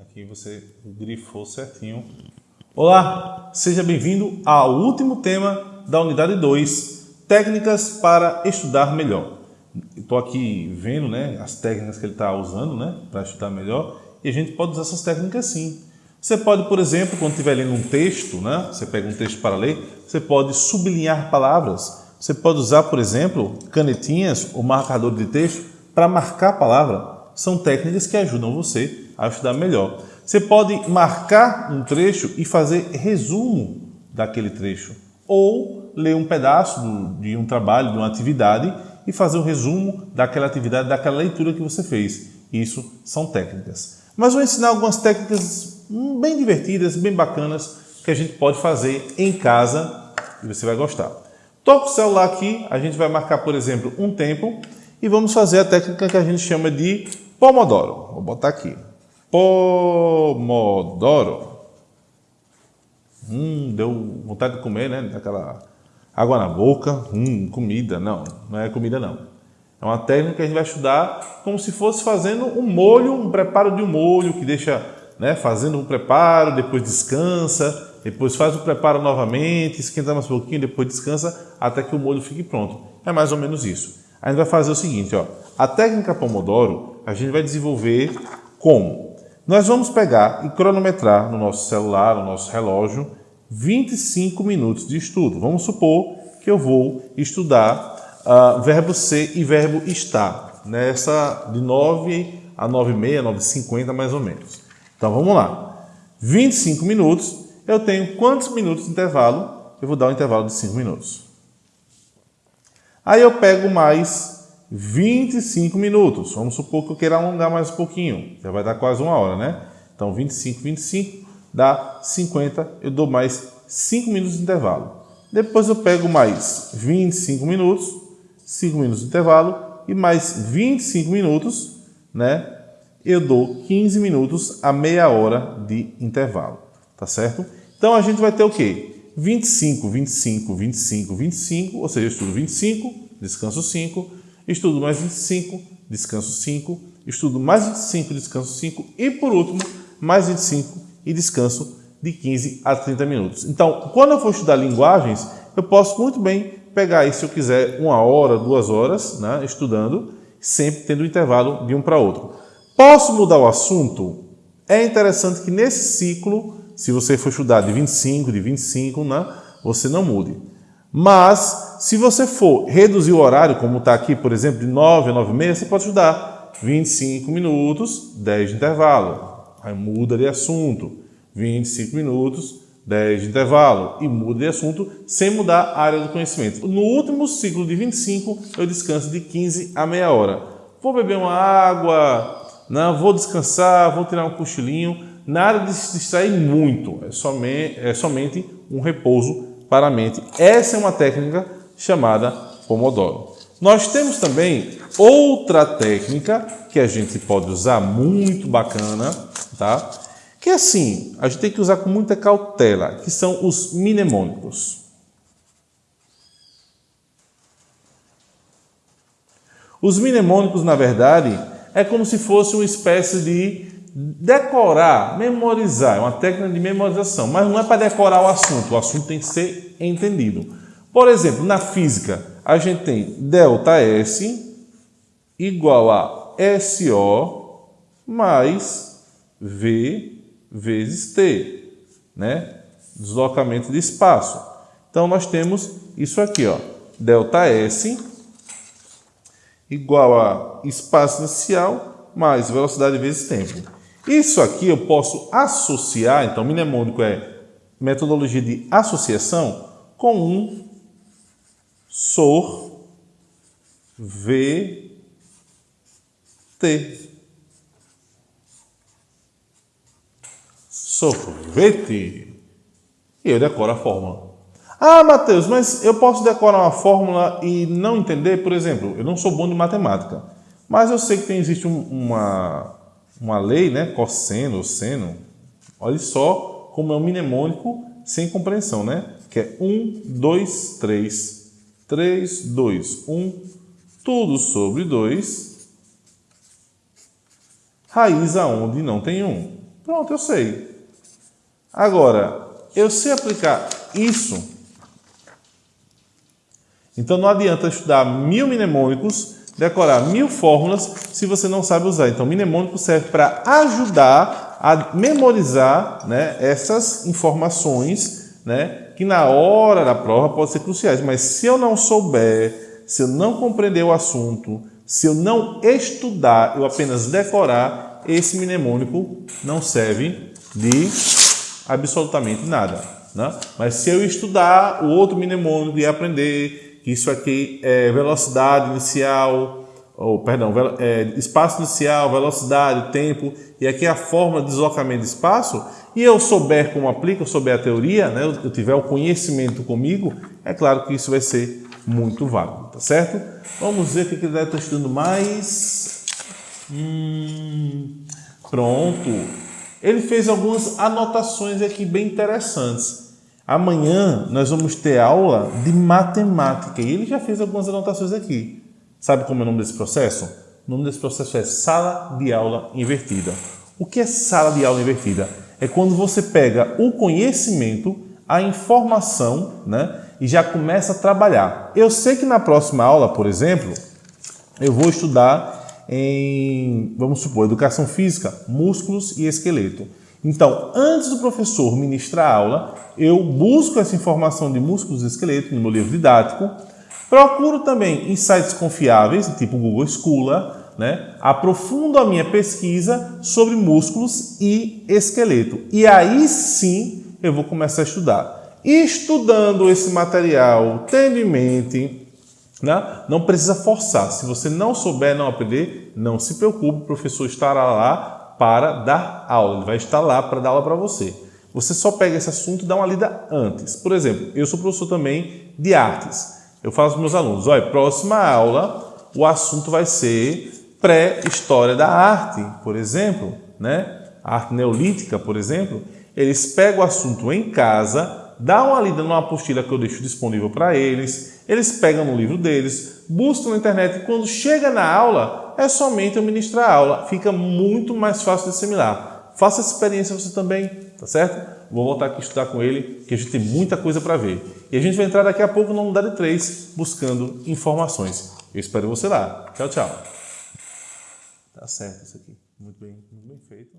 Aqui você grifou certinho. Olá, seja bem-vindo ao último tema da unidade 2, técnicas para estudar melhor. Estou aqui vendo né, as técnicas que ele está usando né, para estudar melhor e a gente pode usar essas técnicas sim. Você pode, por exemplo, quando estiver lendo um texto, né, você pega um texto para ler, você pode sublinhar palavras. Você pode usar, por exemplo, canetinhas ou marcador de texto para marcar a palavra são técnicas que ajudam você a estudar melhor. Você pode marcar um trecho e fazer resumo daquele trecho, ou ler um pedaço de um trabalho, de uma atividade e fazer um resumo daquela atividade, daquela leitura que você fez. Isso são técnicas. Mas vou ensinar algumas técnicas bem divertidas, bem bacanas, que a gente pode fazer em casa e você vai gostar. Toca o celular aqui, a gente vai marcar, por exemplo, um tempo e vamos fazer a técnica que a gente chama de Pomodoro. Vou botar aqui. Pomodoro. Hum, deu vontade de comer, né? Aquela água na boca. Hum, comida. Não, não é comida não. É uma técnica que a gente vai estudar como se fosse fazendo um molho, um preparo de um molho que deixa, né? Fazendo um preparo, depois descansa, depois faz o preparo novamente, esquenta mais um pouquinho, depois descansa até que o molho fique pronto. É mais ou menos isso. A gente vai fazer o seguinte, ó. A técnica Pomodoro a gente vai desenvolver como? Nós vamos pegar e cronometrar no nosso celular, no nosso relógio, 25 minutos de estudo. Vamos supor que eu vou estudar uh, verbo ser e verbo estar, nessa de 9 a 9 e meia, 9 e 50 mais ou menos. Então vamos lá. 25 minutos, eu tenho quantos minutos de intervalo? Eu vou dar um intervalo de 5 minutos. Aí eu pego mais 25 minutos. Vamos supor que eu queira alongar mais um pouquinho. Já vai dar quase uma hora, né? Então, 25, 25 dá 50. Eu dou mais 5 minutos de intervalo. Depois eu pego mais 25 minutos, 5 minutos de intervalo e mais 25 minutos, né? Eu dou 15 minutos a meia hora de intervalo, tá certo? Então a gente vai ter o quê? 25, 25, 25, 25, ou seja, eu estudo 25, descanso 5, estudo mais 25, descanso 5, estudo mais 25, descanso 5 e, por último, mais 25 e descanso de 15 a 30 minutos. Então, quando eu for estudar linguagens, eu posso muito bem pegar aí, se eu quiser, uma hora, duas horas, né, estudando, sempre tendo um intervalo de um para outro. Posso mudar o assunto? É interessante que nesse ciclo, se você for estudar de 25, de 25, né, você não mude. Mas, se você for reduzir o horário, como está aqui, por exemplo, de 9 a 9 e meia, você pode estudar 25 minutos, 10 de intervalo. Aí muda de assunto. 25 minutos, 10 de intervalo. E muda de assunto sem mudar a área do conhecimento. No último ciclo de 25, eu descanso de 15 a meia hora. Vou beber uma água, não, vou descansar, vou tirar um cochilinho. Nada de se distrair muito, é somente, é somente um repouso para a mente. Essa é uma técnica chamada Pomodoro. Nós temos também outra técnica que a gente pode usar, muito bacana, tá? Que é assim, a gente tem que usar com muita cautela, que são os mnemônicos. Os mnemônicos, na verdade, é como se fosse uma espécie de decorar, memorizar, é uma técnica de memorização, mas não é para decorar o assunto, o assunto tem que ser entendido. Por exemplo, na física, a gente tem ΔS igual a SO mais V vezes T, né? Deslocamento de espaço. Então, nós temos isso aqui, ó, ΔS igual a espaço inicial mais velocidade vezes tempo. Isso aqui eu posso associar, então mnemônico é metodologia de associação, com um sorvete. Sorvete. E eu decoro a fórmula. Ah, Matheus, mas eu posso decorar uma fórmula e não entender? Por exemplo, eu não sou bom de matemática, mas eu sei que tem, existe um, uma, uma lei, né, cosseno, seno, olha só como é um mnemônico sem compreensão, né? Que é 1, 2, 3, 3, 2, 1, tudo sobre 2, raiz aonde não tem 1. Pronto, eu sei. Agora, eu sei aplicar isso. Então não adianta estudar mil mnemônicos, decorar mil fórmulas, se você não sabe usar. Então, mnemônico serve para ajudar a memorizar né, essas informações né, que na hora da prova podem ser cruciais. Mas se eu não souber, se eu não compreender o assunto, se eu não estudar, eu apenas decorar, esse mnemônico não serve de absolutamente nada. Né? Mas se eu estudar o outro mnemônico e aprender isso aqui é velocidade inicial, ou perdão, é, espaço inicial, velocidade, tempo, e aqui a forma de deslocamento de espaço, e eu souber como aplica, eu souber a teoria, né, eu tiver o conhecimento comigo, é claro que isso vai ser muito válido, tá certo? Vamos ver o que ele deve estar estudando mais. Hum, pronto. Ele fez algumas anotações aqui bem interessantes. Amanhã nós vamos ter aula de matemática e ele já fez algumas anotações aqui. Sabe como é o nome desse processo? O nome desse processo é sala de aula invertida. O que é sala de aula invertida? É quando você pega o conhecimento, a informação, né, e já começa a trabalhar. Eu sei que na próxima aula, por exemplo, eu vou estudar em, vamos supor, educação física, músculos e esqueleto. Então, antes do professor ministrar a aula, eu busco essa informação de músculos e esqueleto no meu livro didático, procuro também em sites confiáveis, tipo Google Scholar, né? aprofundo a minha pesquisa sobre músculos e esqueleto. E aí sim eu vou começar a estudar estudando esse material, tendo em mente, né? não precisa forçar. Se você não souber, não aprender, não se preocupe, o professor estará lá para dar aula, ele vai estar lá para dar aula para você. Você só pega esse assunto e dá uma lida antes. Por exemplo, eu sou professor também de artes. Eu falo para os meus alunos, olha, próxima aula, o assunto vai ser pré-história da arte, por exemplo, né? A arte neolítica, por exemplo. Eles pegam o assunto em casa, dá uma lida numa apostila que eu deixo disponível para eles, eles pegam no livro deles, buscam na internet e quando chega na aula, é somente eu ministrar a aula. Fica muito mais fácil de assimilar. Faça essa experiência você também, tá certo? Vou voltar aqui estudar com ele, que a gente tem muita coisa para ver. E a gente vai entrar daqui a pouco na unidade 3, buscando informações. Eu espero você lá. Tchau, tchau. Tá certo isso aqui. Muito bem, muito bem feito.